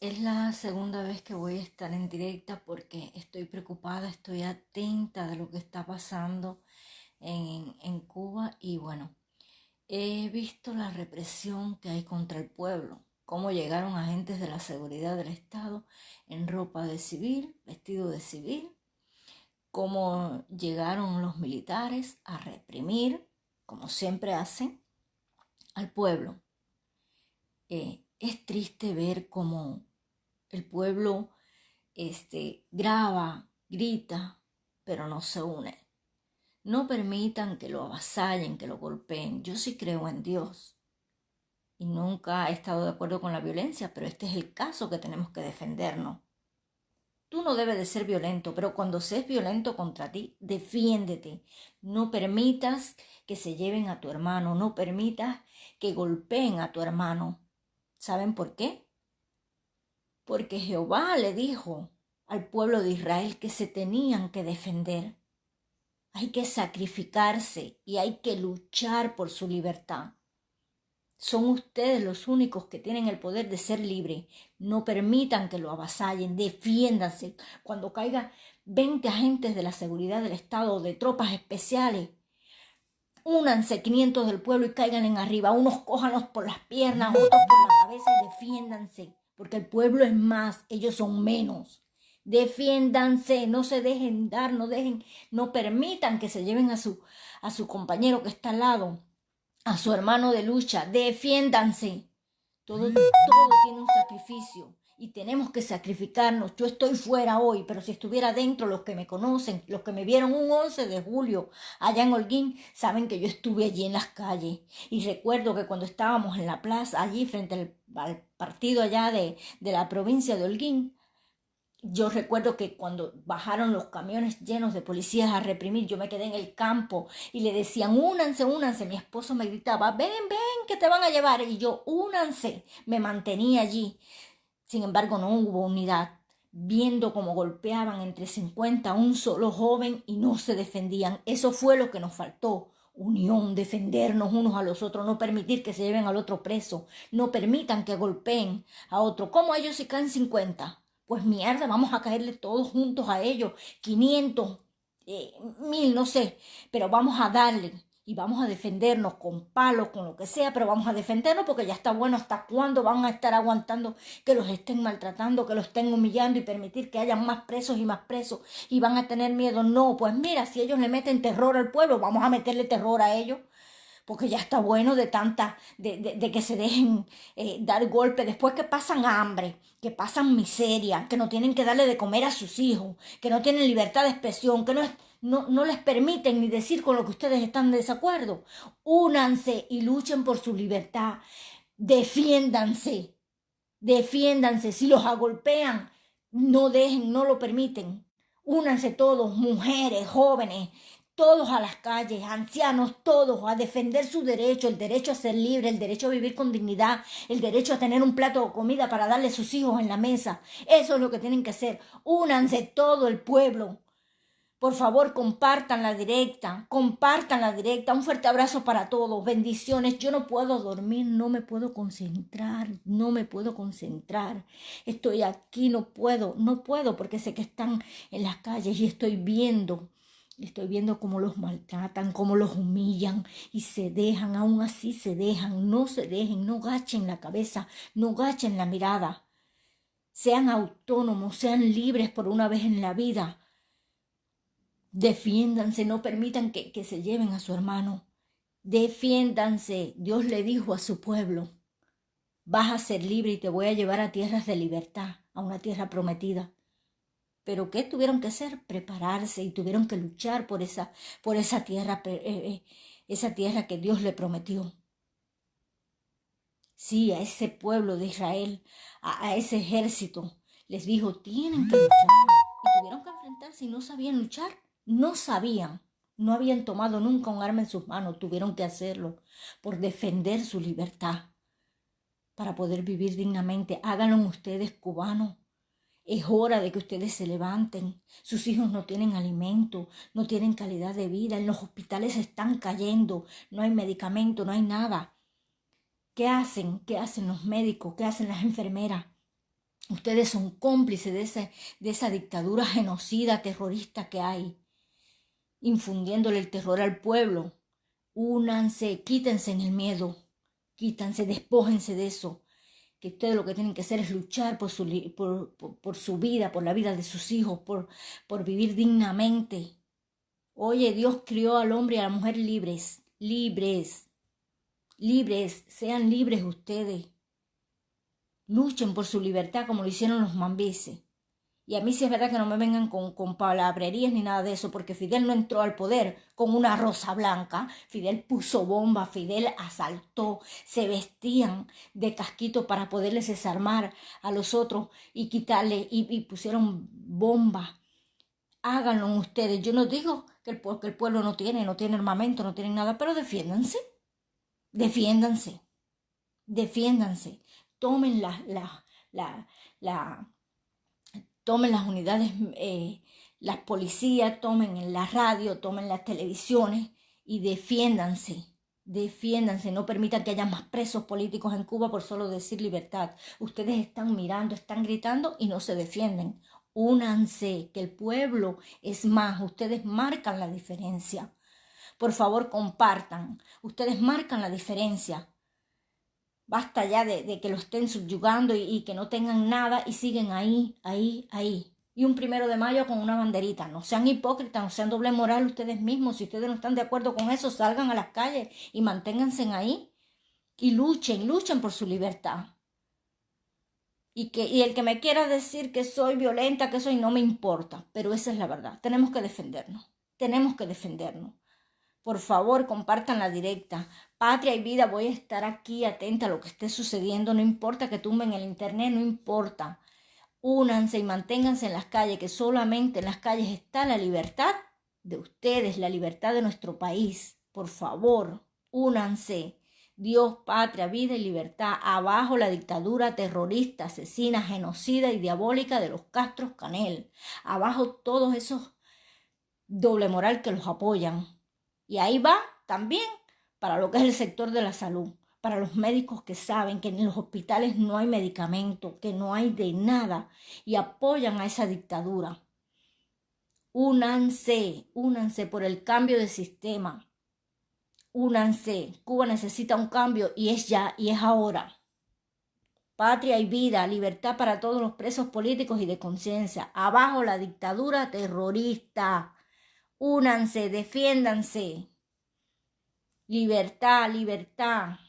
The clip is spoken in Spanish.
Es la segunda vez que voy a estar en directa porque estoy preocupada, estoy atenta de lo que está pasando en, en Cuba y bueno, he visto la represión que hay contra el pueblo, cómo llegaron agentes de la seguridad del Estado en ropa de civil, vestido de civil, cómo llegaron los militares a reprimir, como siempre hacen, al pueblo. Eh, es triste ver cómo el pueblo este, graba, grita, pero no se une. No permitan que lo avasallen, que lo golpeen. Yo sí creo en Dios. Y nunca he estado de acuerdo con la violencia, pero este es el caso que tenemos que defendernos. Tú no debes de ser violento, pero cuando seas violento contra ti, defiéndete. No permitas que se lleven a tu hermano, no permitas que golpeen a tu hermano. ¿Saben por qué? Porque Jehová le dijo al pueblo de Israel que se tenían que defender. Hay que sacrificarse y hay que luchar por su libertad. Son ustedes los únicos que tienen el poder de ser libre. No permitan que lo avasallen, defiéndanse. Cuando caigan 20 agentes de la seguridad del Estado o de tropas especiales, únanse 500 del pueblo y caigan en arriba. Unos cójanos por las piernas, otros por la cabeza y defiéndanse. Porque el pueblo es más, ellos son menos. Defiéndanse, no se dejen dar, no dejen, no permitan que se lleven a su, a su compañero que está al lado a su hermano de lucha, defiéndanse. Todo, todo tiene un sacrificio y tenemos que sacrificarnos. Yo estoy fuera hoy, pero si estuviera dentro, los que me conocen, los que me vieron un 11 de julio allá en Holguín, saben que yo estuve allí en las calles. Y recuerdo que cuando estábamos en la plaza, allí frente al, partido allá de, de la provincia de Holguín, yo recuerdo que cuando bajaron los camiones llenos de policías a reprimir, yo me quedé en el campo y le decían, únanse, únanse. Mi esposo me gritaba, ven, ven, que te van a llevar. Y yo, únanse. Me mantenía allí. Sin embargo, no hubo unidad. Viendo cómo golpeaban entre 50 a un solo joven y no se defendían. Eso fue lo que nos faltó. Unión, defendernos unos a los otros, no permitir que se lleven al otro preso, no permitan que golpeen a otro. ¿Cómo ellos si caen 50? pues mierda, vamos a caerle todos juntos a ellos, 500, eh, mil, no sé, pero vamos a darle y vamos a defendernos con palos, con lo que sea, pero vamos a defendernos porque ya está bueno hasta cuándo van a estar aguantando que los estén maltratando, que los estén humillando y permitir que haya más presos y más presos y van a tener miedo. No, pues mira, si ellos le meten terror al pueblo, vamos a meterle terror a ellos porque ya está bueno de tanta, de, que se dejen eh, dar golpe, después que pasan hambre, que pasan miseria, que no tienen que darle de comer a sus hijos, que no tienen libertad de expresión, que no, no, no les permiten ni decir con lo que ustedes están de desacuerdo. Únanse y luchen por su libertad. Defiéndanse, defiéndanse. Si los agolpean, no dejen, no lo permiten. Únanse todos, mujeres, jóvenes, todos a las calles, ancianos, todos a defender su derecho, el derecho a ser libre, el derecho a vivir con dignidad, el derecho a tener un plato de comida para darle a sus hijos en la mesa. Eso es lo que tienen que hacer. Únanse todo el pueblo. Por favor, compartan la directa, compartan la directa. Un fuerte abrazo para todos. Bendiciones. Yo no puedo dormir, no me puedo concentrar, no me puedo concentrar. Estoy aquí, no puedo, no puedo porque sé que están en las calles y estoy viendo Estoy viendo cómo los maltratan, cómo los humillan y se dejan, aún así se dejan, no se dejen, no gachen la cabeza, no gachen la mirada. Sean autónomos, sean libres por una vez en la vida. Defiéndanse, no permitan que, que se lleven a su hermano. Defiéndanse. Dios le dijo a su pueblo, vas a ser libre y te voy a llevar a tierras de libertad, a una tierra prometida. Pero ¿qué tuvieron que hacer? Prepararse y tuvieron que luchar por esa, por esa tierra, eh, eh, esa tierra que Dios le prometió. Sí, a ese pueblo de Israel, a, ese ejército, les dijo, tienen que luchar. Y tuvieron que enfrentarse y no sabían luchar. No sabían. No habían tomado nunca un arma en sus manos. Tuvieron que hacerlo por defender su libertad. Para poder vivir dignamente. Háganlo ustedes, cubanos. Es hora de que ustedes se levanten. Sus hijos no tienen alimento, no tienen calidad de vida. En los hospitales están cayendo. No hay medicamento, no hay nada. ¿Qué hacen? ¿Qué hacen los médicos? ¿Qué hacen las enfermeras? Ustedes son cómplices de, ese, de esa dictadura genocida, terrorista que hay, infundiéndole el terror al pueblo. Únanse, quítense en el miedo, quítanse, despójense de eso. Que ustedes lo que tienen que hacer es luchar por su, por, por, su vida, por la vida de sus hijos, por, por vivir dignamente. Oye, Dios crió al hombre y a la mujer libres, libres, libres, sean libres ustedes. Luchen por su libertad como lo hicieron los mambises. Y a mí sí es verdad que no me vengan con, con, palabrerías ni nada de eso, porque Fidel no entró al poder con una rosa blanca. Fidel puso bomba, Fidel asaltó, se vestían de casquito para poderles desarmar a los otros y quitarle, y, pusieron bomba. Háganlo ustedes. Yo no digo que el, el pueblo no tiene, no tiene armamento, no tiene nada, pero defiéndanse. Defiéndanse. Defiéndanse tomen la, la, la, la tomen las unidades, eh, las policías, tomen en la radio, tomen las televisiones y defiéndanse, defiéndanse, no permitan que haya más presos políticos en Cuba por solo decir libertad. Ustedes están mirando, están gritando y no se defienden. Únanse, que el pueblo es más, ustedes marcan la diferencia. Por favor, compartan. Ustedes marcan la diferencia. Basta ya de, que lo estén subyugando y, que no tengan nada y siguen ahí, ahí, ahí. Y un primero de mayo con una banderita. No sean hipócritas, no sean doble moral ustedes mismos. Si ustedes no están de acuerdo con eso, salgan a las calles y manténganse ahí. Y luchen, luchen por su libertad. Y, que, y el que me quiera decir que soy violenta, que soy, no me importa. Pero esa es la verdad. Tenemos que defendernos. Tenemos que defendernos. Por favor, compartan la directa. Patria y vida, voy a estar aquí atenta a lo que esté sucediendo. No importa que tumben el internet, no importa. Únanse y manténganse en las calles, que solamente en las calles está la libertad de ustedes, la libertad de nuestro país. Por favor, únanse. Dios, patria, vida y libertad. Abajo la dictadura terrorista, asesina, genocida y diabólica de los Castros Canel. Abajo todos esos doble moral que los apoyan. Y ahí va también para lo que es el sector de la salud, para los médicos que saben que en los hospitales no hay medicamento, que no hay de nada y apoyan a esa dictadura. Únanse, únanse por el cambio de sistema. Únanse. Cuba necesita un cambio y es ya y es ahora. Patria y vida, libertad para todos los presos políticos y de conciencia. Abajo la dictadura terrorista. Únanse, defiéndanse. Libertad, libertad.